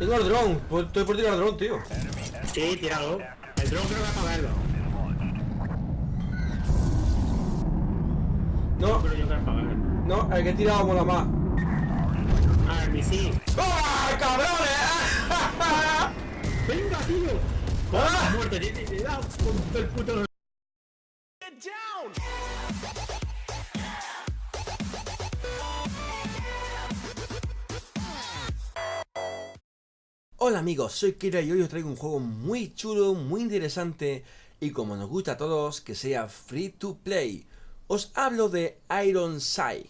Tengo el dron, pues estoy por tirar el dron, tío. Sí, tíralo. El dron creo que para verlo. No, Pero yo que para verlo. no, el que he tirado mola más. Ah, el misil. ¡Ah, cabrones! ¡Venga, tío! ¡Ah! Muerte, te, te, te da con todo el puto... Hola amigos, soy Kira y hoy os traigo un juego muy chulo, muy interesante y como nos gusta a todos, que sea free to play. Os hablo de Iron Sight,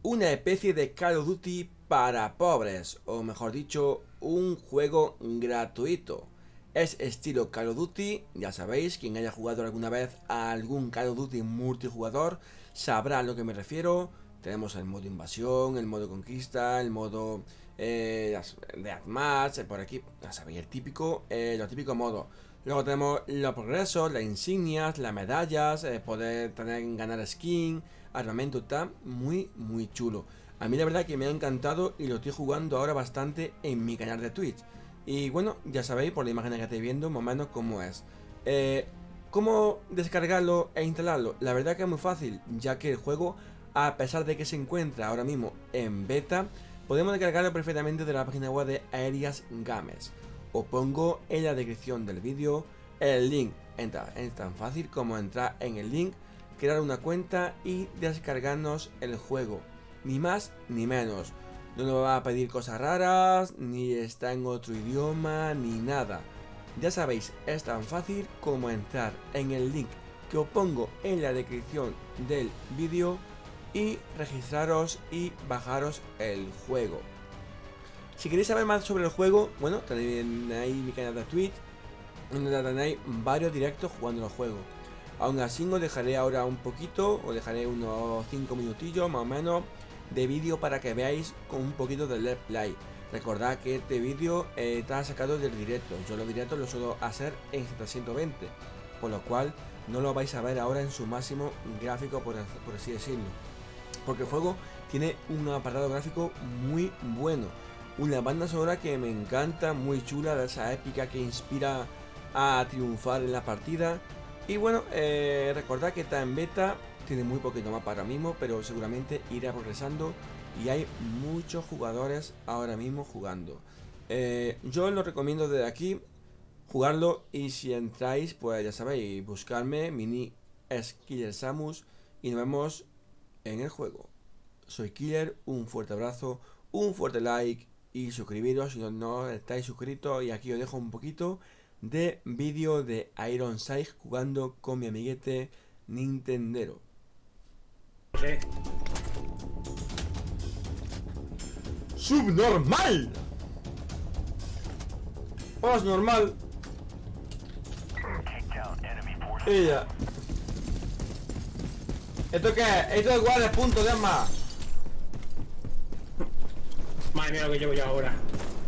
una especie de Call of Duty para pobres, o mejor dicho, un juego gratuito. Es estilo Call of Duty, ya sabéis, quien haya jugado alguna vez a algún Call of Duty multijugador sabrá a lo que me refiero. Tenemos el modo invasión, el modo conquista, el modo eh, las- eh, por aquí, ya sabéis, el típico, eh, los típicos modos. Luego tenemos los progresos, las insignias, las medallas, eh, poder tener, ganar skin, armamento, está muy, muy chulo. A mí la verdad que me ha encantado y lo estoy jugando ahora bastante en mi canal de Twitch. Y bueno, ya sabéis por la imagen que estáis viendo más o menos cómo es. Eh, ¿Cómo descargarlo e instalarlo? La verdad que es muy fácil, ya que el juego, a pesar de que se encuentra ahora mismo en beta, podemos descargarlo perfectamente de la página web de Aerias Games. Os pongo en la descripción del vídeo el link. Entra, es tan fácil como entrar en el link, crear una cuenta y descargarnos el juego. Ni más ni menos. No nos va a pedir cosas raras, ni está en otro idioma, ni nada. Ya sabéis, es tan fácil como entrar en el link que os pongo en la descripción del vídeo y registraros y bajaros el juego. Si queréis saber más sobre el juego, bueno, tenéis ahí mi canal de Twitch, donde tenéis varios directos jugando el juego. Aún así os dejaré ahora un poquito, os dejaré unos 5 minutillos más o menos de vídeo para que veáis con un poquito de Let's Play. Recordad que este vídeo eh, está sacado del directo, yo los directos los suelo hacer en 720, por lo cual no lo vais a ver ahora en su máximo gráfico por así decirlo. Porque el juego tiene un apartado gráfico muy bueno, una banda sonora que me encanta, muy chula, de esa épica que inspira a triunfar en la partida. Y bueno, eh, recordad que está en beta, tiene muy poquito más para mismo, pero seguramente irá progresando y hay muchos jugadores ahora mismo jugando. Eh, yo lo recomiendo desde aquí jugarlo y si entráis, pues ya sabéis, buscarme, mini es Killer Samus y nos vemos en el juego. Soy Killer, un fuerte abrazo, un fuerte like y suscribiros si no, no estáis suscritos y aquí os dejo un poquito de vídeo de Iron Sight jugando con mi amiguete Nintendero. ¡Subnormal! ¡Os normal! Ella. ¿Esto qué es? Esto es igual de punto de arma. Madre mía lo que llevo yo ahora.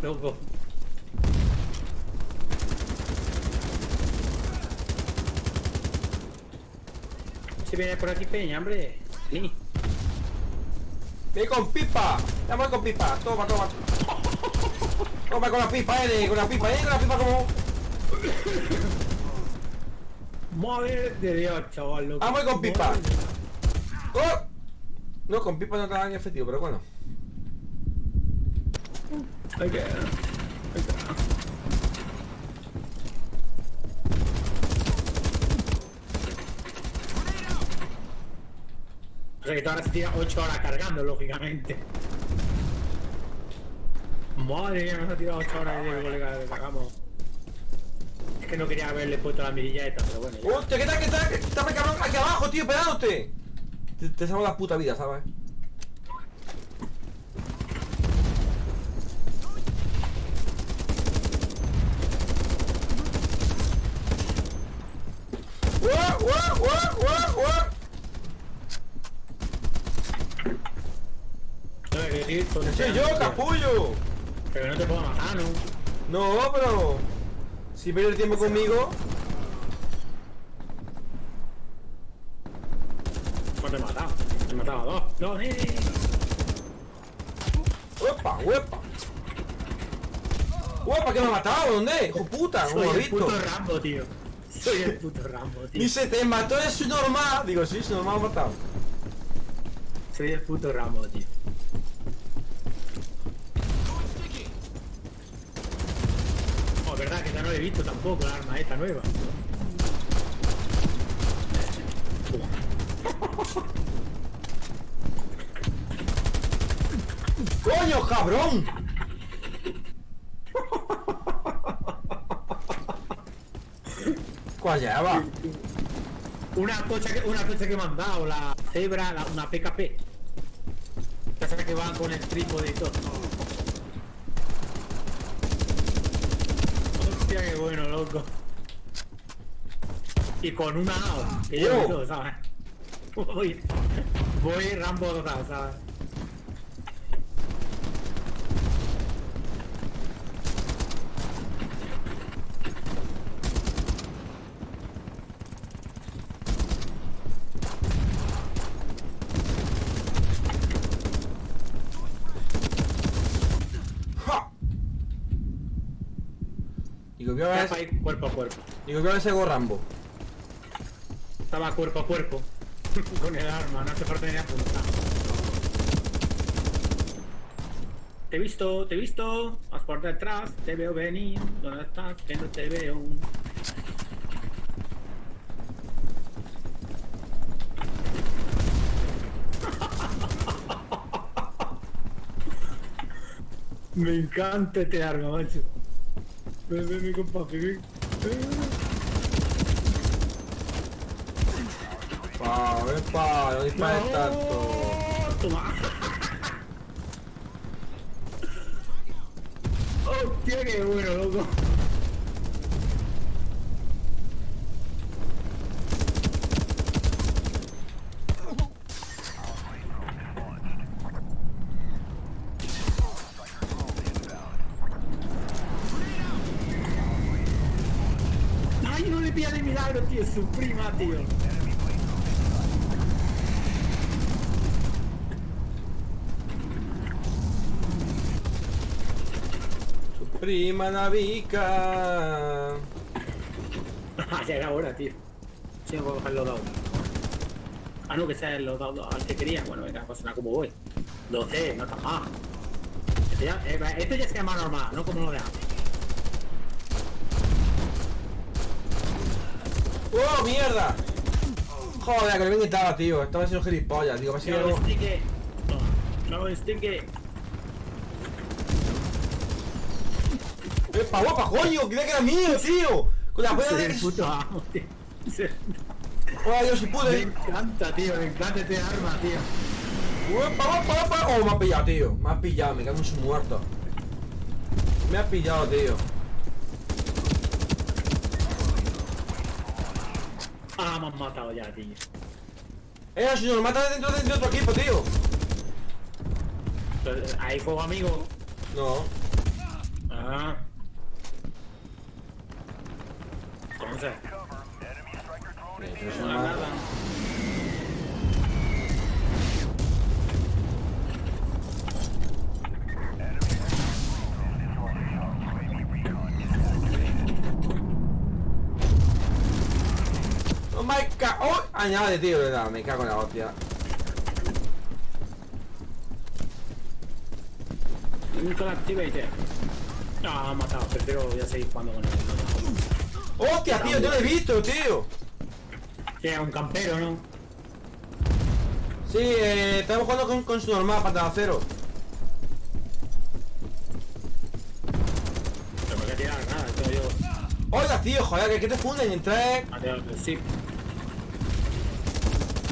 Loco. Si viene por aquí peña, hombre. Sí. ¡Ve con pipa! ¡Vamos con pipa! Toma, toma. Toma con la pipa, eh, con la pipa, eh, con la pipa como. Madre de Dios, chaval. Loco. Vamos con pipa. Madre. ¡Oh! No, con pipa no está en efectivo, pero bueno. Hay que. Hay que. O sea que tú ahora se tira 8 horas cargando, lógicamente. Madre mía, nos ha tirado 8 horas de colega que cagamos. Es que no quería haberle puesto la mirilla esta, pero bueno. ya. ¡Hostia, qué tal, qué tal! ¡Está cabrón aquí abajo, tío, pegándote! Te, te salvo la puta vida, ¿sabes? ¡Uah, uah, uah, uah, ¡Soy yo, capullo! Pero no te puedo matar, ¿no? No, pero... Si pierdes tiempo conmigo... te he matado. He matado a dos. No, eh. ¡Uepa, uepa! ¡Guapa, que me ha matado! ¿Dónde? ¡Hijo puta! ¿Cómo Soy el visto? puto Rambo, tío. Soy el puto Rambo, tío. Dice, te mató es normal. Digo, sí, su normal me ha matado. Soy el puto Rambo, tío. Oh, verdad que ya no lo he visto tampoco la arma esta nueva. ¡Coño, cabrón! ¿Cuál lleva? Una cocha que, una cocha que me han dado, la cebra, la- una PKP. Esa que van con el trípode y todo. Hostia, qué bueno, loco. Y con una AO, que yo todo, ¿sabes? Voy, voy Rambo total, ¿sabes? ¡Ja! Digo, a ver, Estaba ahí cuerpo a cuerpo. digo, voy a ver ese Rambo. Estaba cuerpo a cuerpo. con el arma, no hace falta ni apuntar. Te he visto, te he visto. Vas por detrás, te veo venir. ¿Dónde estás? Que no te veo. Me encanta este arma, macho. Ven, ven, mi compa, ven pa, no dispares tanto. Toma. Hostia, qué bueno, loco. Ay, no le pilla de milagro, tío, su prima, tío. Prima Navica. Ah, ya era hora, tío. Voy a coger los dados. Ah, no, que sea los dados al que quería. Bueno, venga, pues como voy. 12, no está mal. Esto ya, eh, esto ya se llama normal, no como lo de antes. ¡Oh, mierda! Joder, que lo quitado, tío. Estaba haciendo gilipollas, digo, a ver si No, algo... este que... No, no, este que... ¡Epa, guapa, coño! ¡Creía que era mío, tío! Con la buena de... puto amo, tío. ¡Oh, Dios, si Me pude! encanta, tío, me encanta este arma, tío. ¡Epa, guapa, guapa! ¡Oh, me ha pillado, tío! Me ha pillado, me cago en su muerto. Me ha pillado, tío. Ah, me han matado ya, tío. Eh, nos mata dentro de otro equipo, tío. Ahí juego amigo. No. Ah. Entonces, Eso no mata. nada. ¡Oh, my ca... ¡Oh! Añade, tío, verdad. Me cago en la hostia. Nunca la activated. No, me han matado, prefiero ya seguir jugando con él. ¡Hostia, tío! ¡Yo lo he visto, tío! Es un campero, ¿no? Sí, eh, estamos jugando con, con su normal, patada cero. No me voy a tirar nada, esto yo. Oiga, tío, joder, que, que te funden en tres. Mateo, sí.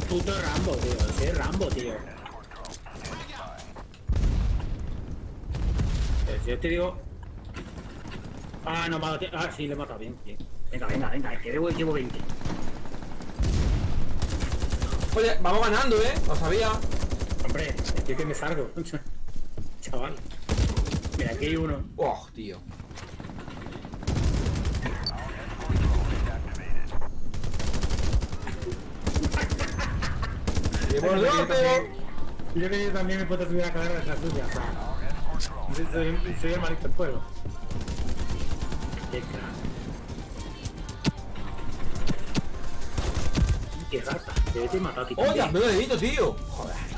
Puto Rambo, tío. Sí, es Rambo, tío. Si yo te digo. Ah, no, tie- Ah, sí, le he matado bien, bien. Venga, venga, venga, que debo llevo 20. Oye, vamos ganando, ¿eh? Lo sabía. Hombre, estoy que me salgo. Chaval. Mira, aquí hay uno. Oh, tío. Y por Yo. Yo que yo también me puedo subir a carrera de la suya. Soy, soy- soy el malito del pueblo. Qué crack. Qué rata. Debe te matar ti. ¡Oye! ¡Me lo he visto, tío! Joder.